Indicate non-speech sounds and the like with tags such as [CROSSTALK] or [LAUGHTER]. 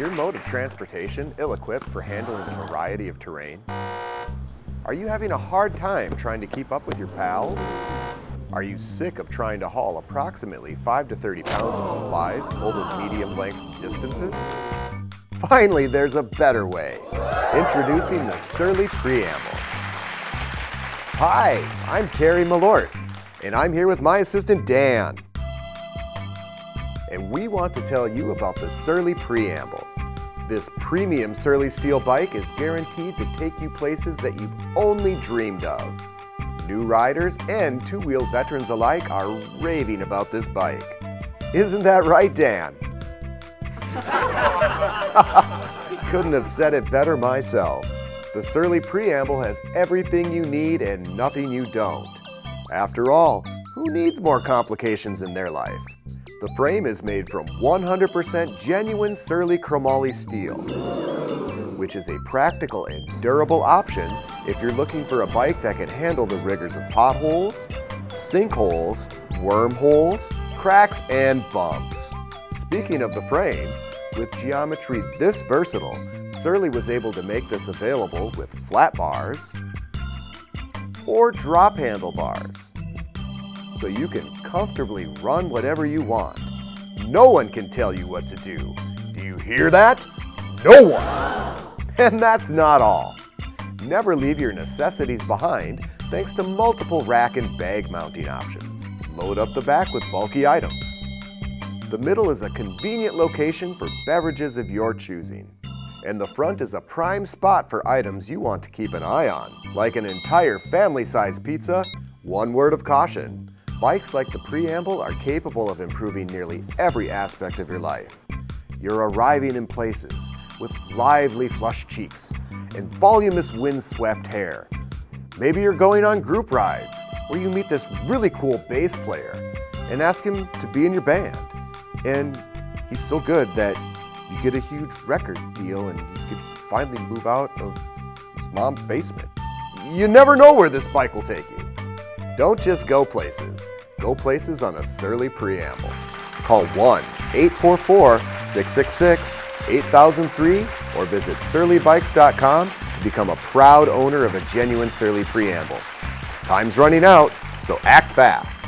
your mode of transportation ill-equipped for handling a variety of terrain? Are you having a hard time trying to keep up with your pals? Are you sick of trying to haul approximately 5 to 30 pounds of supplies over medium length distances? Finally, there's a better way. Introducing the Surly Preamble. Hi, I'm Terry Malort, and I'm here with my assistant Dan. And we want to tell you about the Surly Preamble. This premium Surly Steel bike is guaranteed to take you places that you've only dreamed of. New riders and two-wheel veterans alike are raving about this bike. Isn't that right, Dan? [LAUGHS] Couldn't have said it better myself. The Surly Preamble has everything you need and nothing you don't. After all, who needs more complications in their life? The frame is made from 100% genuine Surly chromoly steel, which is a practical and durable option if you're looking for a bike that can handle the rigors of potholes, sinkholes, wormholes, cracks, and bumps. Speaking of the frame, with geometry this versatile, Surly was able to make this available with flat bars or drop handlebars so you can comfortably run whatever you want. No one can tell you what to do. Do you hear that? No one! [LAUGHS] And that's not all. Never leave your necessities behind thanks to multiple rack and bag mounting options. Load up the back with bulky items. The middle is a convenient location for beverages of your choosing. And the front is a prime spot for items you want to keep an eye on, like an entire family-sized pizza, one word of caution, Bikes like the Preamble are capable of improving nearly every aspect of your life. You're arriving in places with lively flushed cheeks and voluminous windswept hair. Maybe you're going on group rides where you meet this really cool bass player and ask him to be in your band. And he's so good that you get a huge record deal and you can finally move out of his mom's basement. You never know where this bike will take you. Don't just go places. Go places on a Surly Preamble. Call 1-844-666-8003 or visit surlybikes.com to become a proud owner of a genuine Surly Preamble. Time's running out, so act fast.